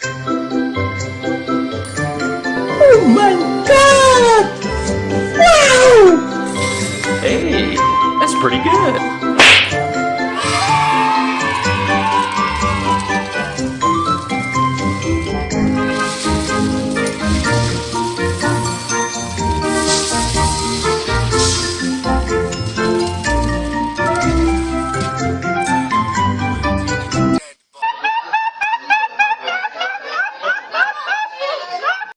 Oh my god! Wow! Hey, that's pretty good.